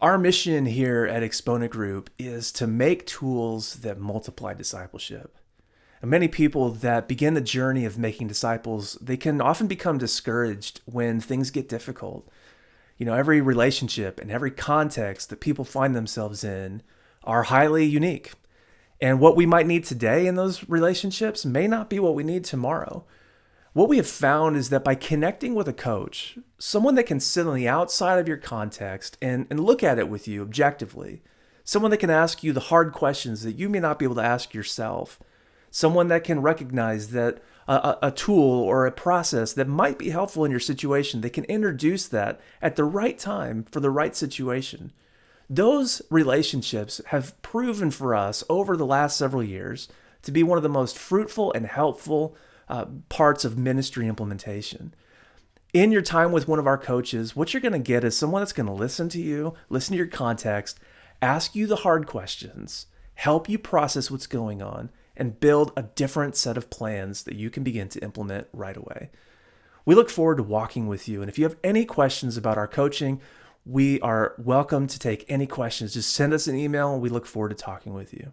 Our mission here at Exponent Group is to make tools that multiply discipleship. And many people that begin the journey of making disciples, they can often become discouraged when things get difficult. You know, every relationship and every context that people find themselves in are highly unique. And what we might need today in those relationships may not be what we need tomorrow. What we have found is that by connecting with a coach, someone that can sit on the outside of your context and, and look at it with you objectively, someone that can ask you the hard questions that you may not be able to ask yourself, someone that can recognize that a, a, tool or a process that might be helpful in your situation, they can introduce that at the right time for the right situation. Those relationships have proven for us over the last several years to be one of the most fruitful and helpful uh, parts of ministry implementation. In your time with one of our coaches, what you're going to get is someone that's going to listen to you, listen to your context, ask you the hard questions, help you process what's going on, and build a different set of plans that you can begin to implement right away. We look forward to walking with you. And if you have any questions about our coaching, we are welcome to take any questions. Just send us an email and we look forward to talking with you.